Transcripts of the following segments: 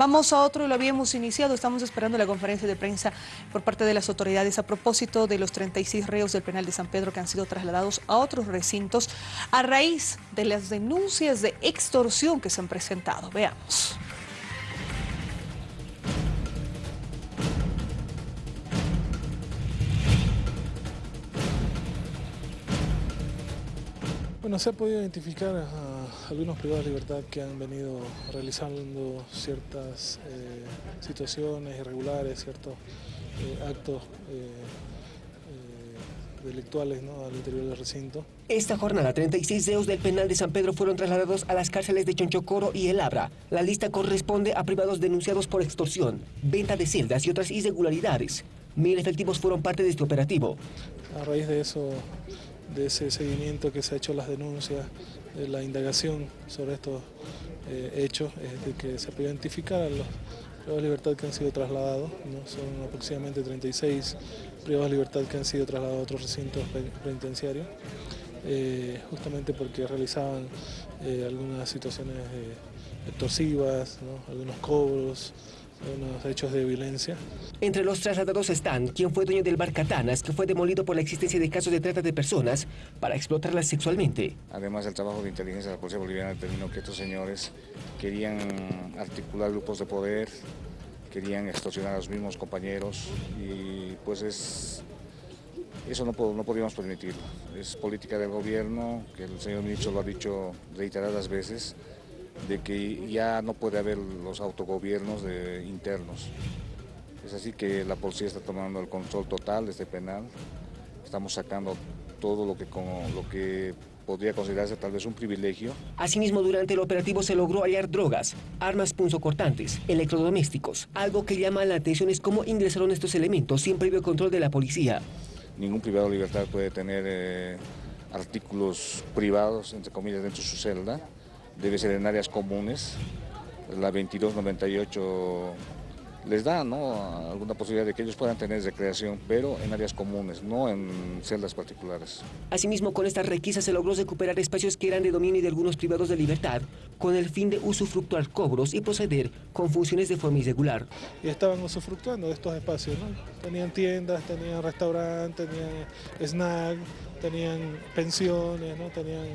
Vamos a otro, lo habíamos iniciado, estamos esperando la conferencia de prensa por parte de las autoridades a propósito de los 36 reos del penal de San Pedro que han sido trasladados a otros recintos a raíz de las denuncias de extorsión que se han presentado. Veamos. Bueno, se ha podido identificar a algunos privados de libertad que han venido realizando ciertas eh, situaciones irregulares, ciertos eh, actos eh, delictuales ¿no? al interior del recinto. Esta jornada, 36 deos del penal de San Pedro fueron trasladados a las cárceles de Chonchocoro y El Abra. La lista corresponde a privados denunciados por extorsión, venta de celdas y otras irregularidades. Mil efectivos fueron parte de este operativo. A raíz de eso de ese seguimiento que se ha hecho las denuncias, de la indagación sobre estos eh, hechos, es de que se puede identificar los privados de libertad que han sido trasladados, ¿no? son aproximadamente 36 privados de libertad que han sido trasladados a otros recintos penitenciarios, eh, justamente porque realizaban eh, algunas situaciones extorsivas, ¿no? algunos cobros, unos hechos de violencia. Entre los trasladados están quien fue dueño del bar Catanas, que fue demolido por la existencia de casos de trata de personas para explotarlas sexualmente. Además, el trabajo de inteligencia de la Policía Boliviana determinó que estos señores querían articular grupos de poder, querían extorsionar a los mismos compañeros y pues es eso no, no podíamos permitirlo. Es política del gobierno, que el señor ministro lo ha dicho reiteradas veces, de que ya no puede haber los autogobiernos de, internos. Es así que la policía está tomando el control total de este penal. Estamos sacando todo lo que, como, lo que podría considerarse tal vez un privilegio. Asimismo, durante el operativo se logró hallar drogas, armas punzocortantes, electrodomésticos. Algo que llama la atención es cómo ingresaron estos elementos sin previo control de la policía. Ningún privado de libertad puede tener eh, artículos privados, entre comillas, dentro de su celda debe ser en áreas comunes. La 2298 les da ¿no? alguna posibilidad de que ellos puedan tener recreación, pero en áreas comunes, no en celdas particulares. Asimismo, con esta requisa se logró recuperar espacios que eran de dominio de algunos privados de libertad, con el fin de usufructuar cobros y proceder con funciones de forma irregular. Y estaban usufructuando de estos espacios, ¿no? Tenían tiendas, tenían restaurantes, tenían snack, tenían pensiones, ¿no? tenían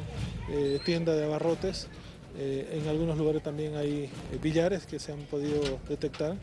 eh, tiendas de abarrotes. Eh, en algunos lugares también hay eh, billares que se han podido detectar